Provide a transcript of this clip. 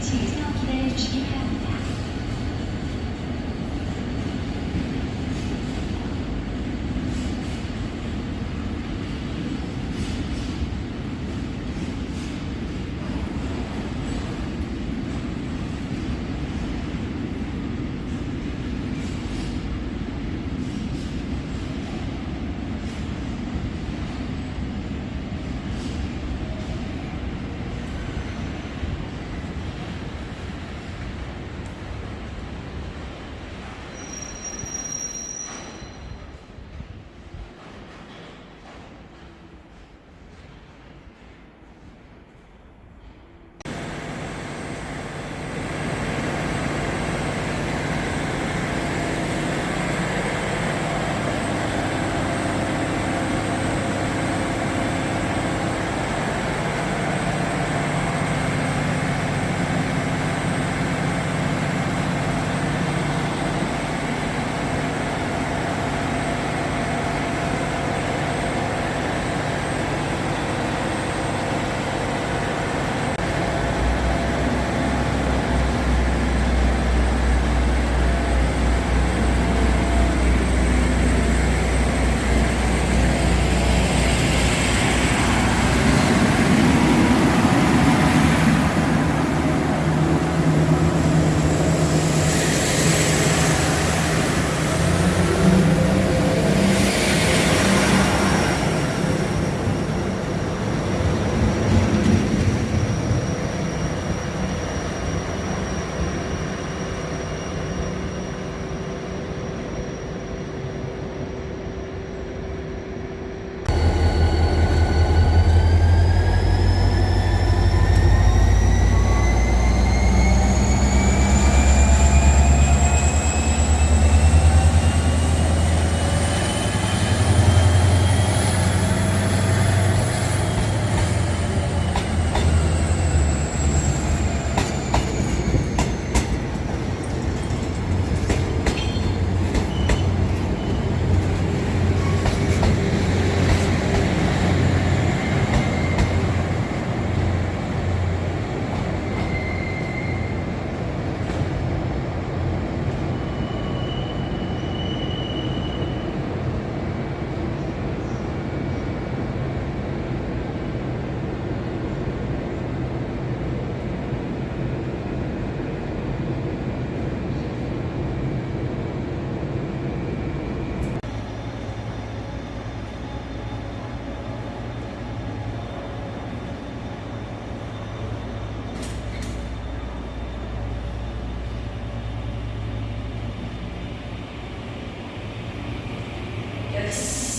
请금까的. Yes.